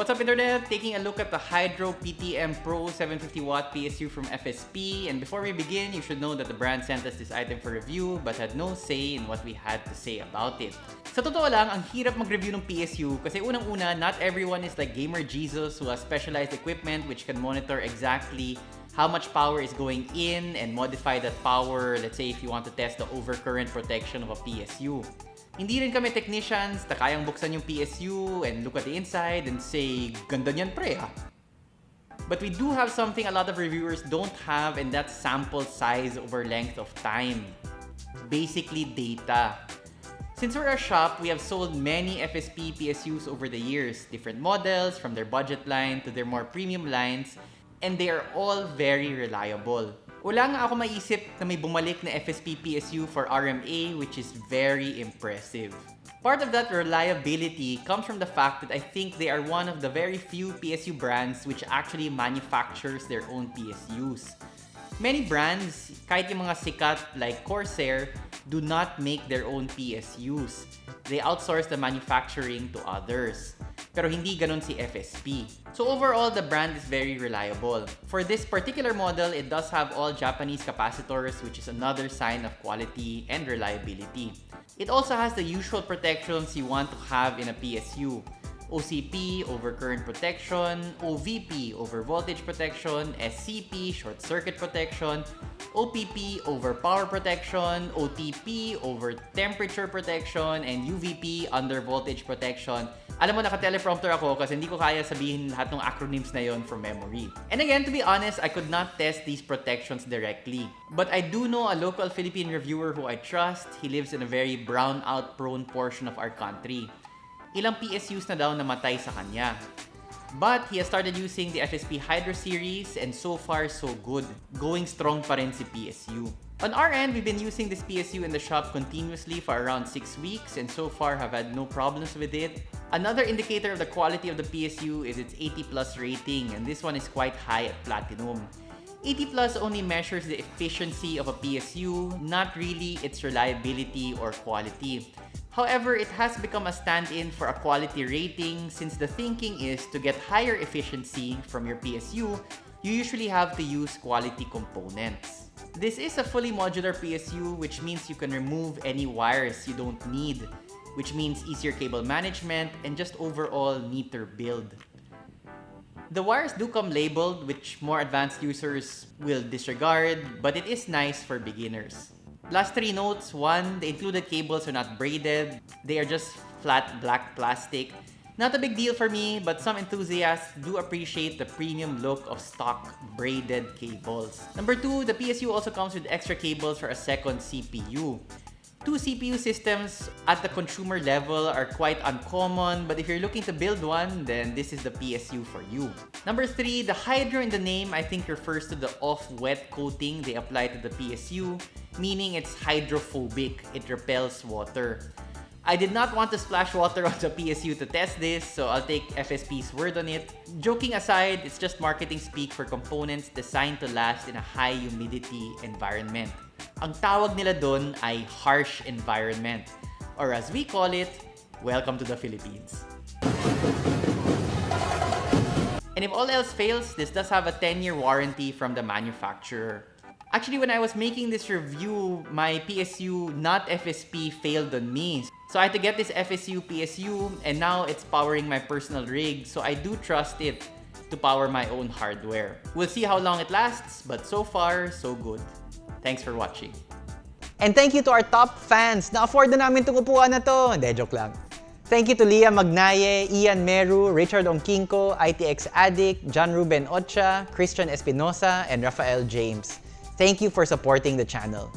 What's up internet? Taking a look at the Hydro PTM Pro 750 watt PSU from FSP and before we begin, you should know that the brand sent us this item for review but had no say in what we had to say about it. Sa totoo lang, ang hirap mag-review ng PSU kasi unang-una, not everyone is like Gamer Jesus who has specialized equipment which can monitor exactly how much power is going in and modify that power, let's say if you want to test the overcurrent protection of a PSU. Hindi rin kami technicians na kayang buksan yung PSU and look at the inside and say, ganda niyan pre ha. But we do have something a lot of reviewers don't have and that's sample size over length of time. Basically data. Since we're a shop, we have sold many FSP PSUs over the years, different models from their budget line to their more premium lines, and they are all very reliable. Wala nga ako maisip na may bumalik na FSP PSU for RMA which is very impressive. Part of that reliability comes from the fact that I think they are one of the very few PSU brands which actually manufactures their own PSUs. Many brands, kahit yung mga sikat like Corsair, do not make their own PSUs. They outsource the manufacturing to others. Pero hindi ganun si FSP. So overall, the brand is very reliable. For this particular model, it does have all Japanese capacitors which is another sign of quality and reliability. It also has the usual protections you want to have in a PSU. OCP over current protection, OVP over voltage protection, SCP short circuit protection, OPP over power protection, OTP over temperature protection, and UVP under voltage protection. Alam mo, naka-teleprompter ako kasi hindi ko kaya sabihin lahat ng acronyms na yon from memory. And again, to be honest, I could not test these protections directly. But I do know a local Philippine reviewer who I trust. He lives in a very brownout-prone portion of our country. Ilang PSUs na daw namatay sa kanya. But he has started using the FSP Hydro series and so far so good. Going strong pa rin si PSU. On our end, we've been using this PSU in the shop continuously for around 6 weeks and so far have had no problems with it. Another indicator of the quality of the PSU is its 80 plus rating and this one is quite high at Platinum. 80 plus only measures the efficiency of a PSU, not really its reliability or quality. However, it has become a stand-in for a quality rating since the thinking is to get higher efficiency from your PSU, you usually have to use quality components. This is a fully modular PSU which means you can remove any wires you don't need, which means easier cable management and just overall neater build. The wires do come labeled, which more advanced users will disregard, but it is nice for beginners. Last three notes. One, the included cables are not braided. They are just flat black plastic. Not a big deal for me, but some enthusiasts do appreciate the premium look of stock braided cables. Number two, the PSU also comes with extra cables for a second CPU. Two CPU systems at the consumer level are quite uncommon, but if you're looking to build one, then this is the PSU for you. Number three, the Hydro in the name I think refers to the off-wet coating they apply to the PSU, meaning it's hydrophobic, it repels water. I did not want to splash water on the PSU to test this, so I'll take FSP's word on it. Joking aside, it's just marketing speak for components designed to last in a high humidity environment. Ang tawag nila doon ay harsh environment. Or as we call it, welcome to the Philippines. And if all else fails, this does have a 10-year warranty from the manufacturer. Actually, when I was making this review, my PSU, not FSP, failed on me. So I had to get this FSP PSU, and now it's powering my personal rig, so I do trust it to power my own hardware. We'll see how long it lasts, but so far, so good. Thanks for watching. And thank you to our top fans. Na-afford na namin itong upuan na to. Hindi, joke lang. Thank you to Leah Magnaye, Ian Meru, Richard Ongkinko, ITX Addict, John Ruben Ocha, Christian Espinosa, and Rafael James. Thank you for supporting the channel.